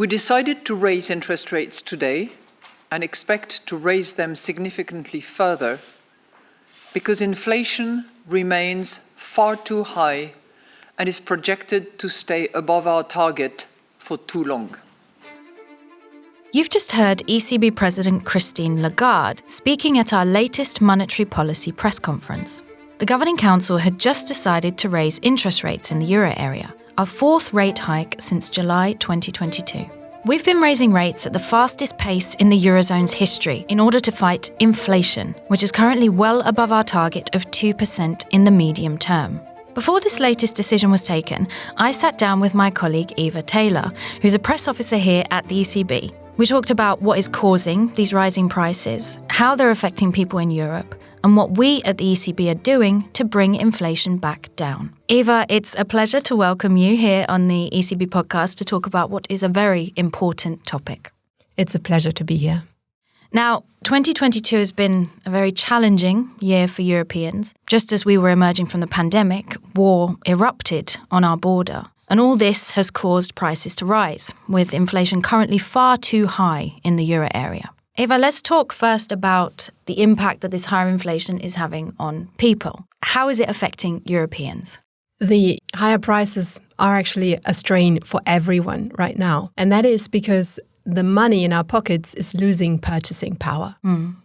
We decided to raise interest rates today and expect to raise them significantly further because inflation remains far too high and is projected to stay above our target for too long. You've just heard ECB President Christine Lagarde speaking at our latest monetary policy press conference. The Governing Council had just decided to raise interest rates in the euro area, our fourth rate hike since July 2022. We've been raising rates at the fastest pace in the Eurozone's history in order to fight inflation, which is currently well above our target of 2% in the medium term. Before this latest decision was taken, I sat down with my colleague Eva Taylor, who's a press officer here at the ECB, we talked about what is causing these rising prices, how they're affecting people in Europe, and what we at the ECB are doing to bring inflation back down. Eva, it's a pleasure to welcome you here on the ECB podcast to talk about what is a very important topic. It's a pleasure to be here. Now, 2022 has been a very challenging year for Europeans. Just as we were emerging from the pandemic, war erupted on our border. And all this has caused prices to rise, with inflation currently far too high in the euro area. Eva, let's talk first about the impact that this higher inflation is having on people. How is it affecting Europeans? The higher prices are actually a strain for everyone right now. And that is because the money in our pockets is losing purchasing power. Mm.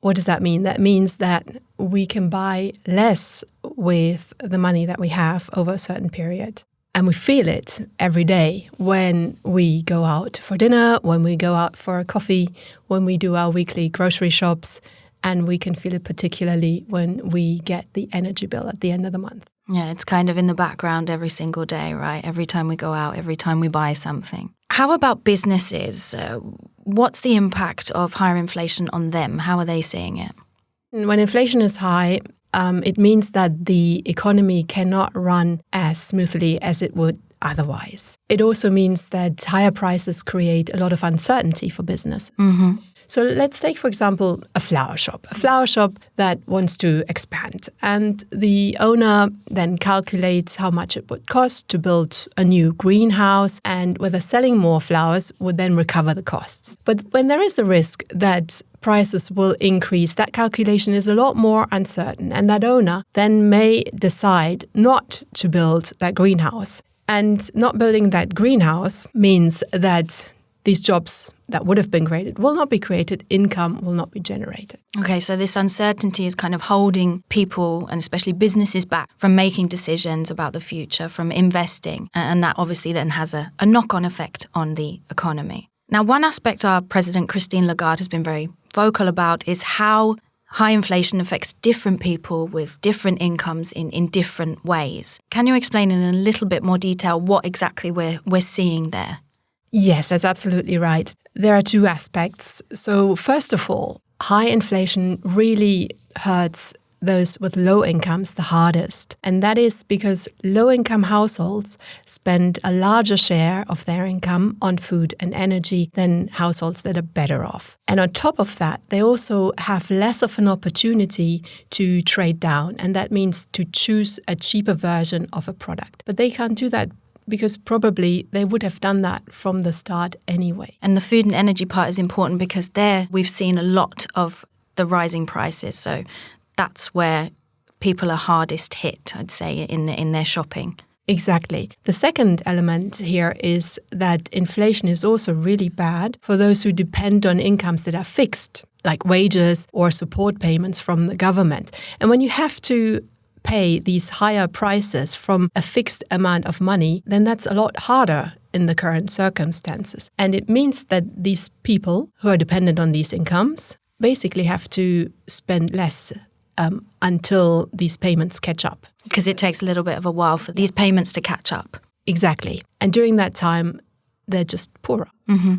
What does that mean? That means that we can buy less with the money that we have over a certain period. And we feel it every day when we go out for dinner, when we go out for a coffee, when we do our weekly grocery shops. And we can feel it particularly when we get the energy bill at the end of the month. Yeah, it's kind of in the background every single day, right? Every time we go out, every time we buy something. How about businesses? Uh, what's the impact of higher inflation on them? How are they seeing it? When inflation is high, um, it means that the economy cannot run as smoothly as it would otherwise. It also means that higher prices create a lot of uncertainty for business. Mm-hmm. So let's take, for example, a flower shop, a flower shop that wants to expand. And the owner then calculates how much it would cost to build a new greenhouse and whether selling more flowers would then recover the costs. But when there is a risk that prices will increase, that calculation is a lot more uncertain. And that owner then may decide not to build that greenhouse. And not building that greenhouse means that these jobs that would have been created will not be created, income will not be generated. Okay, so this uncertainty is kind of holding people and especially businesses back from making decisions about the future, from investing. And that obviously then has a, a knock on effect on the economy. Now, one aspect our President Christine Lagarde has been very vocal about is how high inflation affects different people with different incomes in, in different ways. Can you explain in a little bit more detail what exactly we're, we're seeing there? Yes, that's absolutely right. There are two aspects. So, first of all, high inflation really hurts those with low incomes the hardest. And that is because low income households spend a larger share of their income on food and energy than households that are better off. And on top of that, they also have less of an opportunity to trade down. And that means to choose a cheaper version of a product. But they can't do that because probably they would have done that from the start anyway. And the food and energy part is important because there we've seen a lot of the rising prices. So that's where people are hardest hit, I'd say, in in their shopping. Exactly. The second element here is that inflation is also really bad for those who depend on incomes that are fixed, like wages or support payments from the government. And when you have to pay these higher prices from a fixed amount of money, then that's a lot harder in the current circumstances. And it means that these people who are dependent on these incomes basically have to spend less um, until these payments catch up. Because it takes a little bit of a while for these payments to catch up. Exactly. And during that time, they're just poorer. Mm-hmm.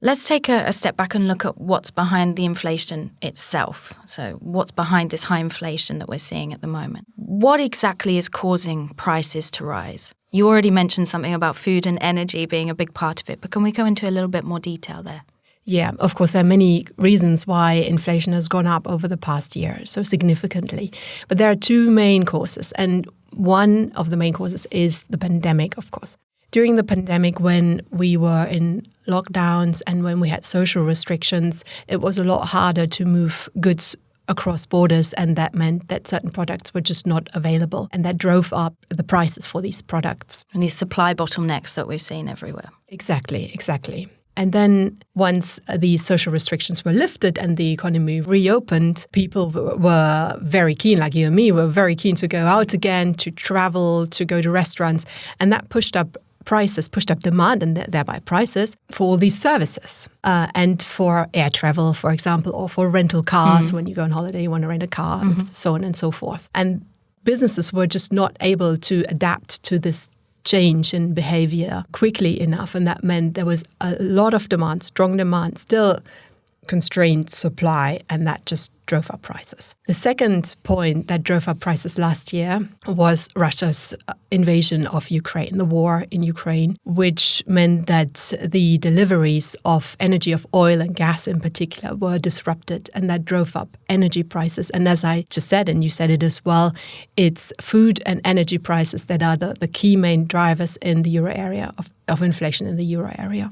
Let's take a, a, step back and look at what's behind the inflation itself. So, what's behind this high inflation that we're seeing at the moment? What exactly is causing prices to rise? You already mentioned something about food and energy being a big part of it, but can we go into a little bit more detail there? Yeah, of course, there are many reasons why inflation has gone up over the past year so significantly. But there are two main causes, and one of the main causes is the pandemic, of course. during the pandemic, when we were in lockdowns and when we had social restrictions, it was a lot harder to move goods across borders, and that meant that certain products were just not available, and that drove up the prices for these products. And these supply bottlenecks that we've seen everywhere. Exactly, exactly. And then once these social restrictions were lifted and the economy reopened, people were very keen, like you and me, were very keen to go out again, to travel, to go to restaurants. And that pushed up prices, pushed up demand and thereby prices for these services. Uh, and for air travel, for example, or for rental cars, mm-hmm. when you go on holiday, you want to rent a car, mm-hmm. and so on and so forth. And businesses were just not able to adapt to this change in behavior quickly enough. And that meant there was a lot of demand, strong demand, still constrained supply, and that just drove up prices. The second point that drove up prices last year was Russia's uh, invasion of Ukraine, the war in Ukraine, which meant that the deliveries of energy, of oil and gas in particular, were disrupted, and that drove up energy prices. And as I just said, and you said it as well, it's food and energy prices that are the, the key main drivers in the euro area of, of inflation in the euro area.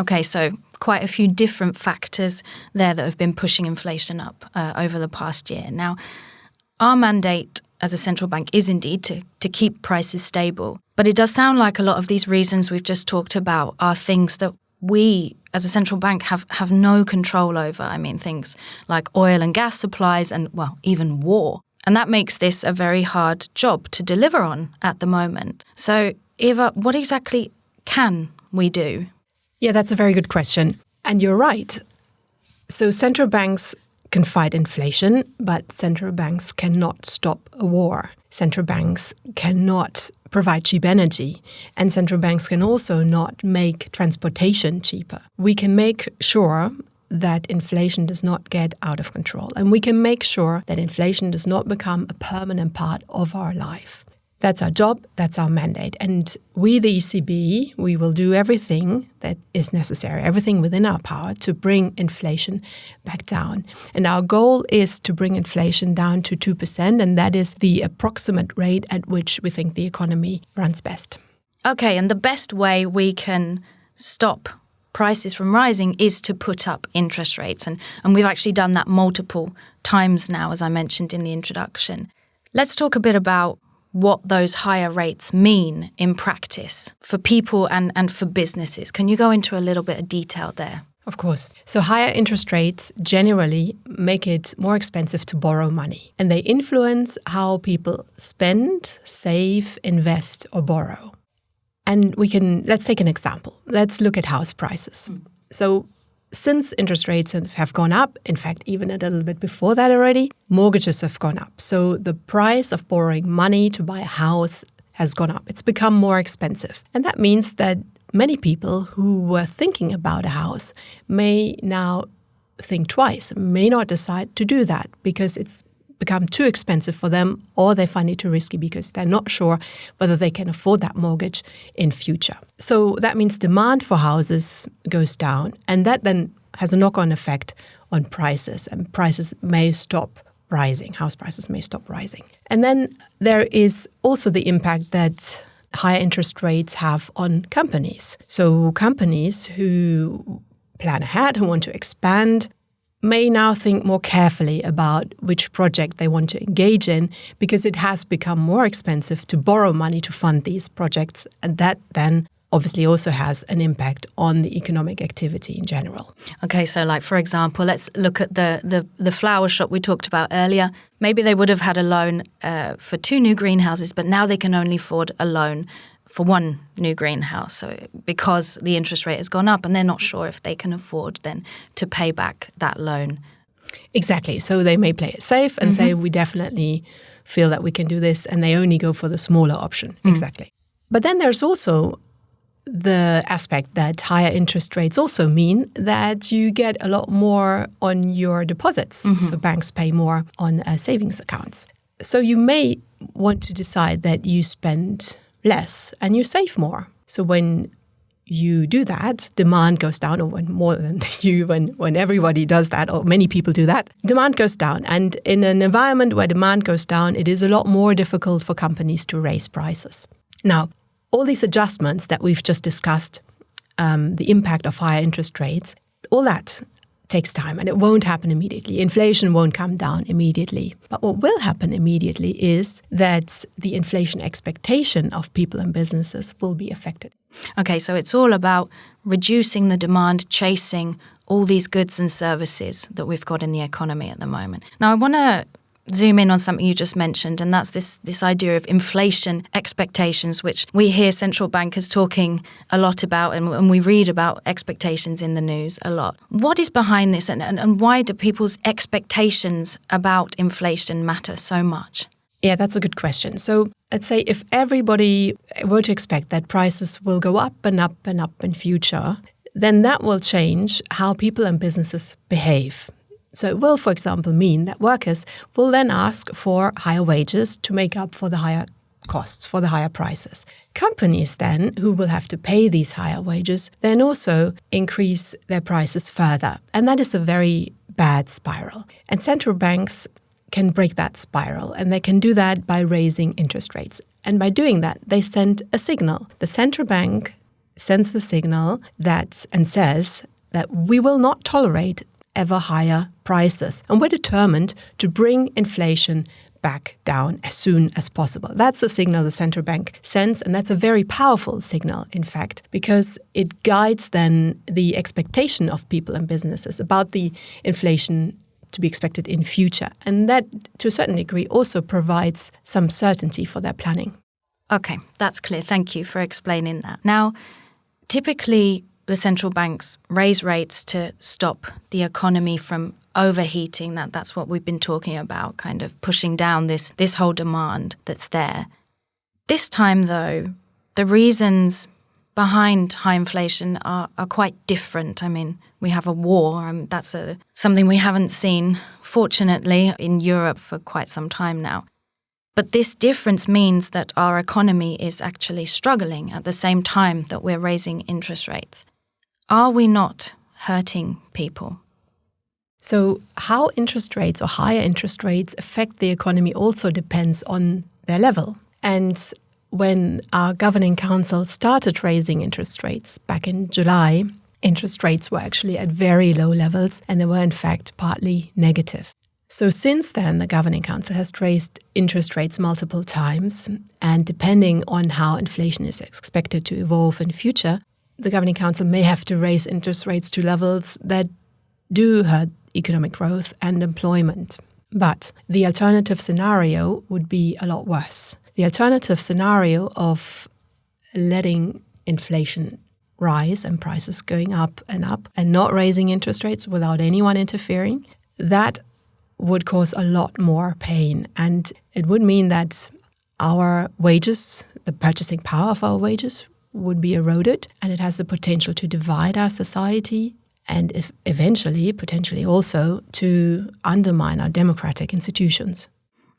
Okay, so quite a few different factors there that have been pushing inflation up uh, over the past year. Now, our mandate as a central bank is indeed to, to keep prices stable. But it does sound like a lot of these reasons we've just talked about are things that we as a central bank have, have no control over. I mean, things like oil and gas supplies and, well, even war. And that makes this a very hard job to deliver on at the moment. So, Eva, what exactly can we do? Yeah, that's a very good question. And you're right. So central banks can fight inflation, but central banks cannot stop a war. Central banks cannot provide cheap energy, and central banks can also not make transportation cheaper. We can make sure that inflation does not get out of control, and we can make sure that inflation does not become a permanent part of our life. That's our job, that's our mandate. And we, the ECB, we will do everything that is necessary, everything within our power to bring inflation back down. And our goal is to bring inflation down to 2%, and that is the approximate rate at which we think the economy runs best. Okay, and the best way we can stop prices from rising is to put up interest rates. And, and we've actually done that multiple times now, as I mentioned in the introduction. Let's talk a bit about what those higher rates mean in practice for people and, and for businesses. Can you go into a little bit of detail there? Of course. So, higher interest rates generally make it more expensive to borrow money, and they influence how people spend, save, invest, or borrow. And we can, let's take an example. Let's look at house prices. Mm. So, since interest rates have gone up, in fact, even a little bit before that already, mortgages have gone up. So the price of borrowing money to buy a house has gone up. It's become more expensive. And that means that many people who were thinking about a house may now think twice, may not decide to do that because it's become too expensive for them or they find it too risky because they're not sure whether they can afford that mortgage in future. So that means demand for houses goes down and that then has a knock-on effect on prices and prices may stop rising, house prices may stop rising. And then there is also the impact that higher interest rates have on companies. So companies who plan ahead, who want to expand, may now think more carefully about which project they want to engage in because it has become more expensive to borrow money to fund these projects. And that then obviously also has an impact on the economic activity in general. Okay, so like for example, let's look at the the, the flower shop we talked about earlier. Maybe they would have had a loan uh, for two new greenhouses, but now they can only afford a loan for one new greenhouse so because the interest rate has gone up and they're not sure if they can afford then to pay back that loan exactly so they may play it safe and mm-hmm. say we definitely feel that we can do this and they only go for the smaller option mm. exactly but then there's also the aspect that higher interest rates also mean that you get a lot more on your deposits. Mm-hmm. So banks pay more on uh, savings accounts. So you may want to decide that you spend less and you save more. So when you do that, demand goes down, or when more than you, when, when everybody does that, or many people do that, demand goes down. And in an environment where demand goes down, it is a lot more difficult for companies to raise prices. Now, all these adjustments that we've just discussed, um, the impact of higher interest rates, all that takes time and it won't happen immediately. Inflation won't come down immediately. But what will happen immediately is that the inflation expectation of people and businesses will be affected. Okay, so it's all about reducing the demand, chasing all these goods and services that we've got in the economy at the moment. Now, I want to zoom in on something you just mentioned, and that's this this idea of inflation expectations, which we hear central bankers talking a lot about, and, and we read about expectations in the news a lot. What is behind this, and, and, and why do people's expectations about inflation matter so much? Yeah, that's a good question. So let's say if everybody were to expect that prices will go up and up and up in future, then that will change how people and businesses behave. So it will, for example, mean that workers will then ask for higher wages to make up for the higher costs, for the higher prices. Companies then, who will have to pay these higher wages, then also increase their prices further. And that is a very bad spiral. And central banks can break that spiral, and they can do that by raising interest rates. And by doing that, they send a signal. The central bank sends the signal that and says that we will not tolerate ever higher prices. And we're determined to bring inflation back down as soon as possible. That's the signal the central bank sends, and that's a very powerful signal, in fact, because it guides then the expectation of people and businesses about the inflation to be expected in future. And that, to a certain degree, also provides some certainty for their planning. Okay, that's clear. Thank you for explaining that. Now, typically, the central banks raise rates to stop the economy from overheating. That that's what we've been talking about kind of pushing down this this whole demand that's there. This time though the reasons behind high inflation are, are quite different. I mean we have a war um, that's a, something we haven't seen fortunately in europe for quite some time now. But this difference means that our economy is actually struggling at the same time that we're raising interest rates are we not hurting people? So, how interest rates or higher interest rates affect the economy also depends on their level. And when our governing council started raising interest rates back in July, interest rates were actually at very low levels and they were, in fact, partly negative. So, since then, the governing council has raised interest rates multiple times. And depending on how inflation is expected to evolve in future, the governing council may have to raise interest rates to levels that do hurt economic growth and employment. But the alternative scenario would be a lot worse. The alternative scenario of letting inflation rise and prices going up and up and not raising interest rates without anyone interfering, that would cause a lot more pain. And it would mean that our wages, the purchasing power of our wages, would be eroded and it has the potential to divide our society and if eventually potentially also to undermine our democratic institutions.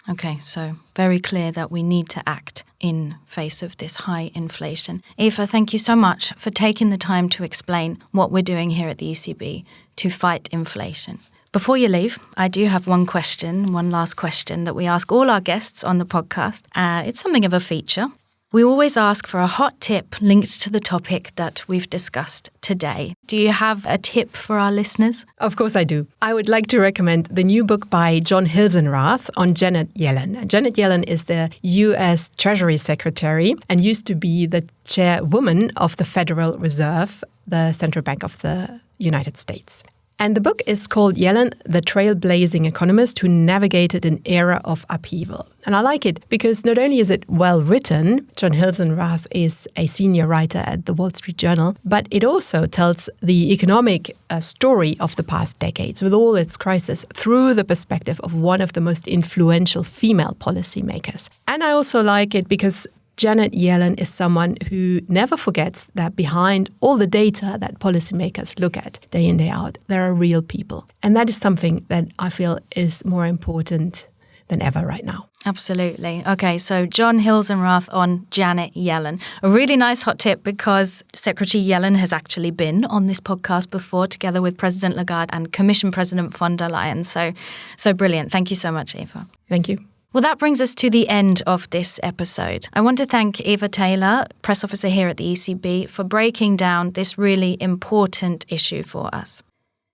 Okay, so very clear that we need to act in face of this high inflation. Eva, thank you so much for taking the time to explain what we're doing here at the ECB to fight inflation. Before you leave, I do have one question, one last question that we ask all our guests on the podcast. Uh, it's something of a feature. We always ask for a hot tip linked to the topic that we've discussed today. Do you have a tip for our listeners? Of course, I do. I would like to recommend the new book by John Hilsenrath on Janet Yellen. Janet Yellen is the US Treasury Secretary and used to be the chairwoman of the Federal Reserve, the central bank of the United States. And the book is called Yellen, the Trailblazing Economist Who Navigated an Era of Upheaval. And I like it because not only is it well written, John Hilsenrath is a senior writer at the Wall Street Journal, but it also tells the economic uh, story of the past decades with all its crises through the perspective of one of the most influential female policymakers. And I also like it because Janet Yellen is someone who never forgets that behind all the data that policymakers look at day in, day out, there are real people. And that is something that I feel is more important than ever right now. Absolutely. Okay, so John Hilsenrath on Janet Yellen. A really nice hot tip because Secretary Yellen has actually been on this podcast before together with President Lagarde and Commission President von der Leyen. So so brilliant. Thank you so much, Eva. Thank you. Well, that brings us to the end of this episode. I want to thank Eva Taylor, press officer here at the ECB, for breaking down this really important issue for us.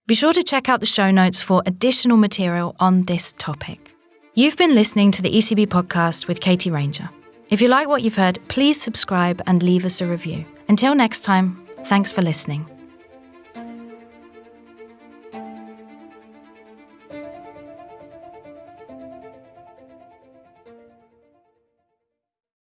Be sure to check out the show notes for additional material on this topic. You've been listening to the ECB podcast with Katie Ranger. If you like what you've heard, please subscribe and leave us a review. Until next time, thanks for listening.